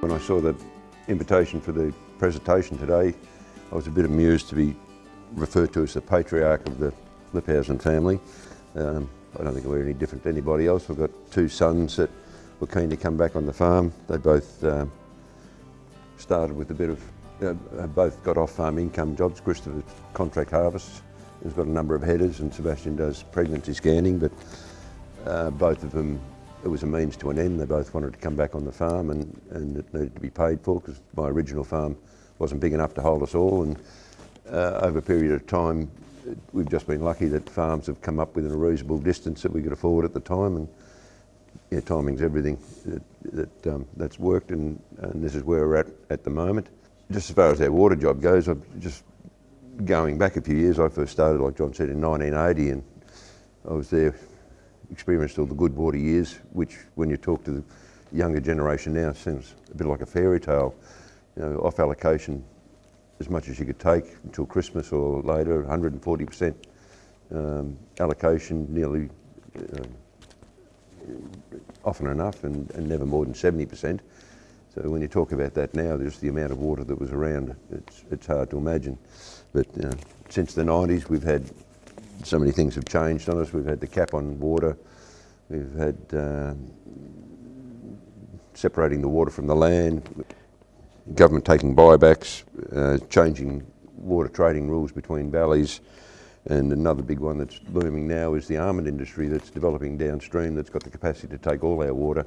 When I saw the invitation for the presentation today, I was a bit amused to be referred to as the patriarch of the Lipphausen family. Um, I don't think we're any different to anybody else. We've got two sons that were keen to come back on the farm. They both um, started with a bit of, uh, both got off-farm income jobs. Christopher contract harvests. He's got a number of headers and Sebastian does pregnancy scanning, but uh, both of them, it was a means to an end. They both wanted to come back on the farm and, and it needed to be paid for because my original farm wasn't big enough to hold us all. And uh, over a period of time, we've just been lucky that farms have come up within a reasonable distance that we could afford at the time. And yeah, timing's everything. That, that um, that's worked, and, and this is where we're at at the moment. Just as far as our water job goes, I've just going back a few years. I first started, like John said, in 1980, and I was there, experienced all the good water years, which, when you talk to the younger generation now, seems a bit like a fairy tale. You know, off allocation as much as you could take until Christmas or later, 140% um, allocation, nearly uh, often enough, and, and, never more than 70%. So when you talk about that now, just the amount of water that was around, it's, it's hard to imagine. But uh, since the 90s, we've had so many things have changed on us. We've had the cap on water. We've had uh, separating the water from the land government taking buybacks, uh, changing water trading rules between valleys, and another big one that's booming now is the almond industry that's developing downstream that's got the capacity to take all our water.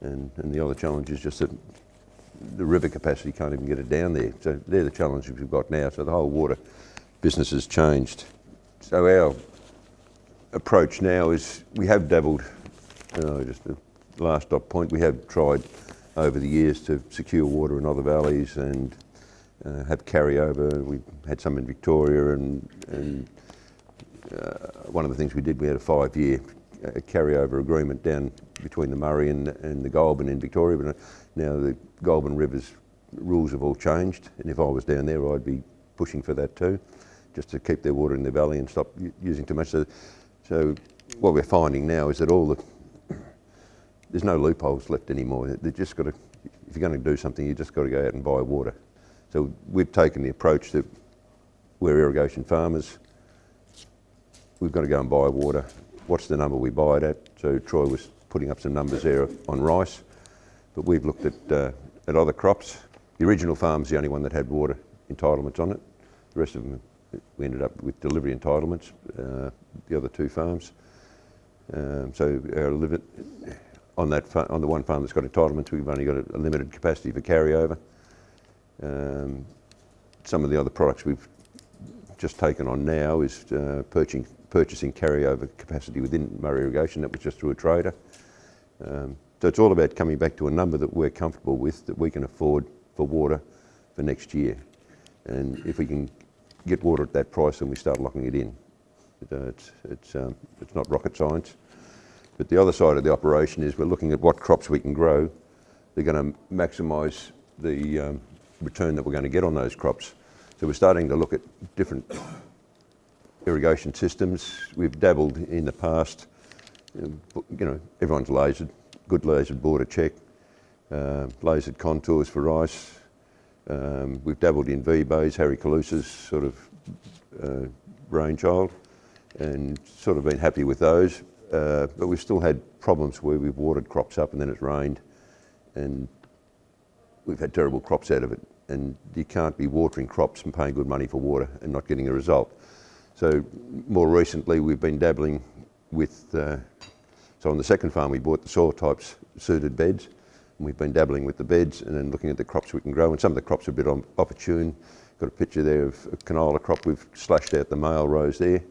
And, and the other challenge is just that the river capacity can't even get it down there. So they're the challenges we've got now. So the whole water business has changed. So our approach now is we have dabbled, uh, just a last stop point, we have tried over the years to secure water in other valleys and uh, have carryover. We had some in Victoria and, and uh, one of the things we did, we had a five-year uh, carryover agreement down between the Murray and, and the Goulburn in Victoria, but uh, now the Goulburn River's rules have all changed, and if I was down there, I'd be pushing for that too, just to keep their water in the valley and stop using too much. So, so what we're finding now is that all the there's no loopholes left anymore. They just got to, if you're going to do something, you've just got to go out and buy water. So we've taken the approach that we're irrigation farmers. We've got to go and buy water. What's the number we buy it at? So Troy was putting up some numbers there on rice, but we've looked at uh, at other crops. The original farm's the only one that had water entitlements on it. The rest of them, we ended up with delivery entitlements. Uh, the other two farms. Um, so our limit, on that on the one farm that's got entitlements, we've only got a, a limited capacity for carryover. Um, some of the other products we've just taken on now is uh, purchasing, purchasing carryover capacity within Murray Irrigation. That was just through a trader. Um, so it's all about coming back to a number that we're comfortable with, that we can afford for water for next year. And if we can get water at that price, and we start locking it in. Uh, it's, it's, um, it's not rocket science. But the other side of the operation is we're looking at what crops we can grow. They're going to maximise the um, return that we're going to get on those crops. So we're starting to look at different irrigation systems. We've dabbled in the past, you know, everyone's lasered, good lasered border check, uh, lasered contours for rice. Um, we've dabbled in V-bays, Harry Calusa's sort of uh, brainchild, and sort of been happy with those. Uh, but we've still had problems where we've watered crops up and then it's rained and we've had terrible crops out of it. And you can't be watering crops and paying good money for water and not getting a result. So more recently we've been dabbling with, uh, so on the second farm we bought the soil types suited beds we've been dabbling with the beds and then looking at the crops we can grow and some of the crops are a bit opportune. Got a picture there of a canola crop, we've slashed out the male rows there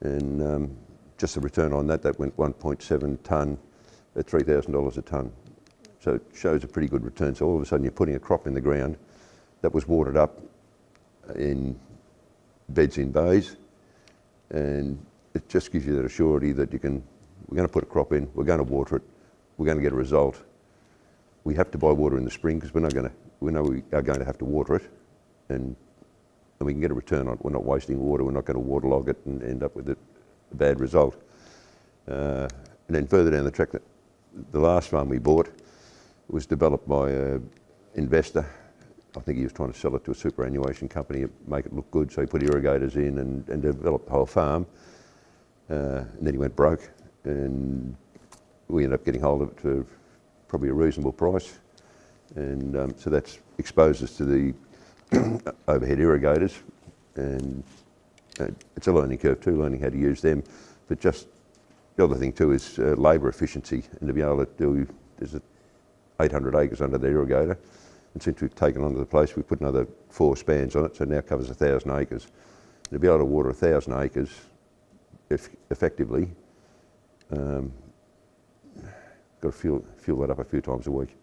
and um, just the return on that, that went 1.7 tonne at $3,000 a tonne. So it shows a pretty good return. So all of a sudden you're putting a crop in the ground that was watered up in beds in bays and it just gives you that assurity that you can, we're going to put a crop in, we're going to water it, we're going to get a result. We have to buy water in the spring because we're not going to, we know we are going to have to water it and, and we can get a return on it. We're not wasting water, we're not going to waterlog it and end up with it a bad result. Uh, and then further down the track, the last farm we bought, was developed by an investor. I think he was trying to sell it to a superannuation company, make it look good, so he put irrigators in and, and developed the whole farm. Uh, and then he went broke, and we ended up getting hold of it for probably a reasonable price. And um, so that's exposed us to the overhead irrigators, and uh, it's a learning curve too, learning how to use them. But just the other thing too is uh, labour efficiency, and to be able to do, there's 800 acres under the irrigator, and since we've taken onto the place, we've put another four spans on it, so it now covers 1,000 acres. And to be able to water 1,000 acres if effectively, um, got to fuel, fuel that up a few times a week.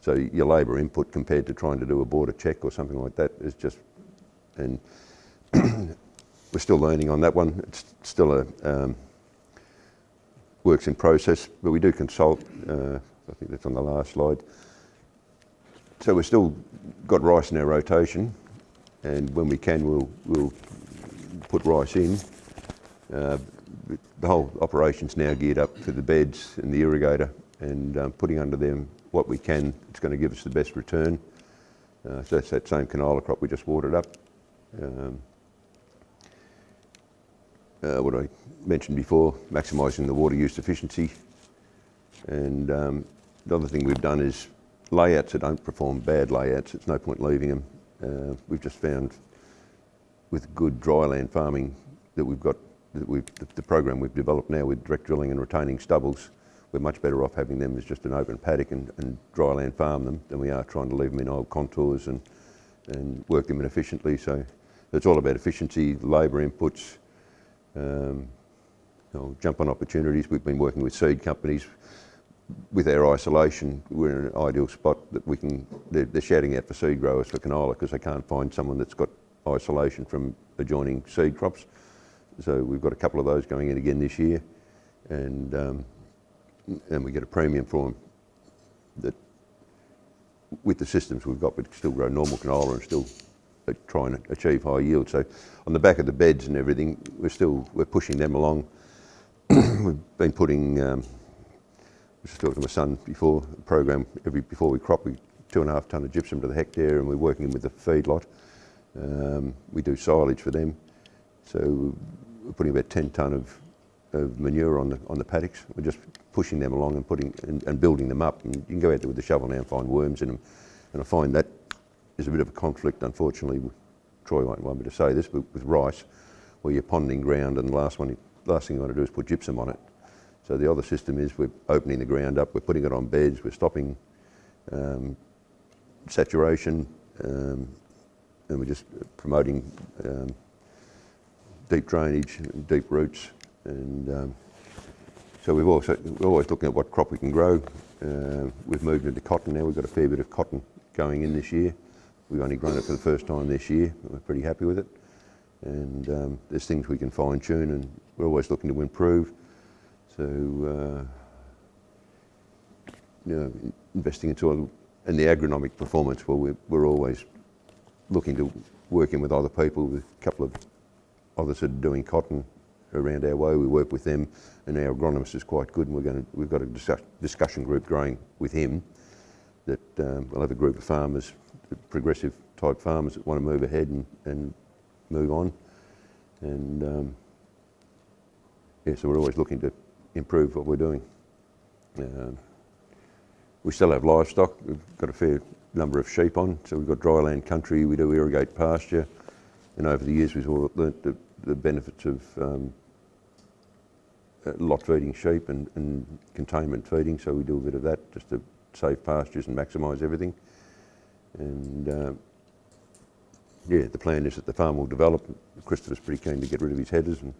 So your labour input compared to trying to do a border check or something like that is just, and we're still learning on that one. It's still a um, works in process, but we do consult. Uh, I think that's on the last slide. So we've still got rice in our rotation, and when we can, we'll we'll put rice in. Uh, the whole operation's now geared up for the beds and the irrigator, and um, putting under them what we can, it's going to give us the best return. Uh, so that's that same canola crop we just watered up. Um, uh, what I mentioned before, maximising the water use efficiency. And um, the other thing we've done is layouts that don't perform bad layouts, it's no point leaving them. Uh, we've just found with good dryland farming that we've got, the, the program we've developed now with direct drilling and retaining stubbles, we're much better off having them as just an open paddock and, and dryland farm them than we are trying to leave them in old contours and, and work them inefficiently. So it's all about efficiency, labour inputs, um, know, jump on opportunities. We've been working with seed companies. With our isolation, we're in an ideal spot that we can, they're, they're shouting out for seed growers for canola because they can't find someone that's got isolation from adjoining seed crops. So we've got a couple of those going in again this year. And um, and we get a premium for them that with the systems we've got, we still grow normal canola and still try and achieve high yield. So on the back of the beds and everything, we're still, we're pushing them along. we've been putting, um, I was talking to my son before, the program, every, before we crop, we two and a half tonne of gypsum to the hectare and we're working with the feedlot. Um, we do silage for them. So we're putting about 10 tonne of of manure on the on the paddocks. We're just pushing them along and putting and, and, building them up. And you can go out there with the shovel now and find worms in them. And I find that is a bit of a conflict, unfortunately. Troy won't want me to say this, but with rice, where you're ponding ground, and the last one, last thing you want to do is put gypsum on it. So the other system is we're opening the ground up, we're putting it on beds, we're stopping um, saturation, um, and we're just promoting um, deep drainage, deep roots, and um, so we've also, we're always looking at what crop we can grow. Uh, we've moved into cotton now. We've got a fair bit of cotton going in this year. We've only grown it for the first time this year. We're pretty happy with it. And um, there's things we can fine tune and we're always looking to improve. So, uh, you know, investing into and the agronomic performance, well, we're, we're always looking to working with other people, with a couple of others are doing cotton around our way. We work with them, and our agronomist is quite good. And we're going to, we've got a discuss, discussion group growing with him. That um, we'll have a group of farmers, progressive type farmers that want to move ahead and, and move on. And um, yeah, so we're always looking to improve what we're doing. Um, we still have livestock. We've got a fair number of sheep on, so we've got dryland country. We do irrigate pasture, and over the years we've all learnt the, the benefits of um, uh, lot feeding sheep and, and, containment feeding, so we do a bit of that just to save pastures and maximise everything. And uh, yeah, the plan is that the farm will develop. Christopher's pretty keen to get rid of his headers and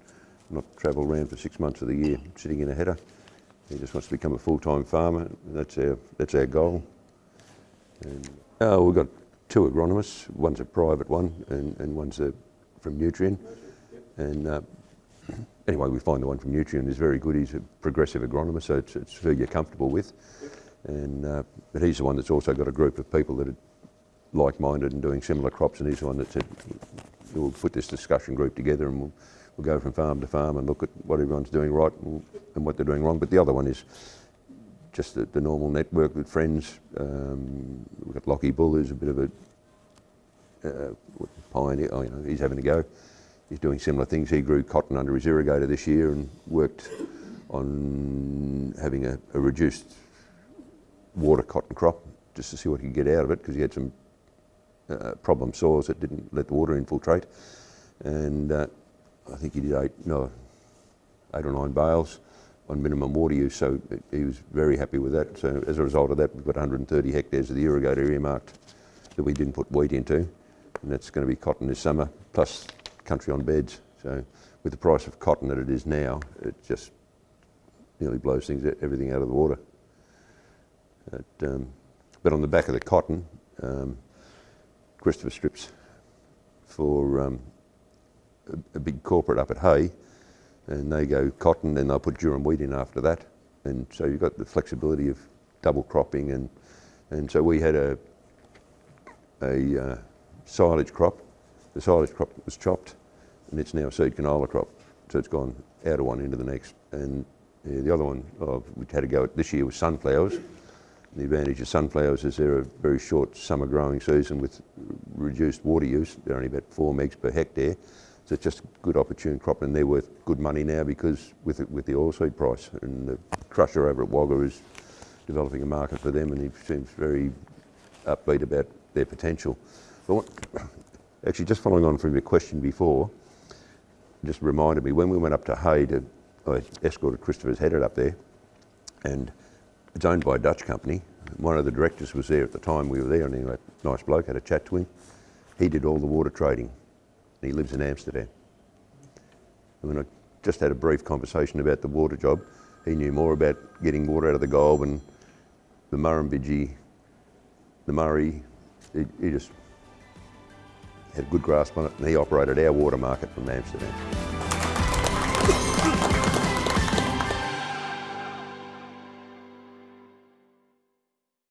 not travel around for six months of the year sitting in a header. He just wants to become a full-time farmer. That's our that's our goal. And uh, we've got two agronomists. One's a private one, and, and one's a, from Nutrien. And uh, anyway, we find the one from Nutrien is very good. He's a progressive agronomist, so it's, it's who you're comfortable with. And uh, but he's the one that's also got a group of people that are like-minded and doing similar crops, and he's the one that said we'll put this discussion group together and we'll, we'll go from farm to farm and look at what everyone's doing right and, and what they're doing wrong. But the other one is just the, the normal network with friends. Um, we've got Lockie Bull, who's a bit of a uh, pioneer. Oh, you know, he's having a go. He's doing similar things. He grew cotton under his irrigator this year and worked on having a, a reduced water cotton crop just to see what he could get out of it because he had some uh, problem soils that didn't let the water infiltrate. And uh, I think he did eight, no, eight or nine bales on minimum water use, so he was very happy with that. So as a result of that, we've got 130 hectares of the irrigator earmarked that we didn't put wheat into, and that's going to be cotton this summer, plus country on beds. So with the price of cotton that it is now, it just nearly blows things, everything out of the water. But, um, but on the back of the cotton, um, Christopher strips for um, a, a, big corporate up at Hay, and they go cotton, then they'll put durum wheat in after that, and so you've got the flexibility of double cropping, and and so we had a a uh, silage crop. The silage crop was chopped, and it's now a seed canola crop, so it's gone out of one into the next, and yeah, the other one oh, we had to go at this year was sunflowers. The advantage of sunflowers is they're a very short summer growing season with reduced water use. They're only about four megs per hectare. So it's just a good opportune crop and they're worth good money now because with it, with the oilseed price and the crusher over at Wagga is developing a market for them and he seems very upbeat about their potential. But actually just following on from your question before, just reminded me when we went up to Hay to, I escorted Christopher's headed up there and it's owned by a Dutch company. One of the directors was there at the time we were there, and he was a nice bloke, had a chat to him. He did all the water trading, and he lives in Amsterdam. And when I just had a brief conversation about the water job, he knew more about getting water out of the Goulburn, the Murrumbidgee, the Murray. He, he just had a good grasp on it, and he operated our water market from Amsterdam.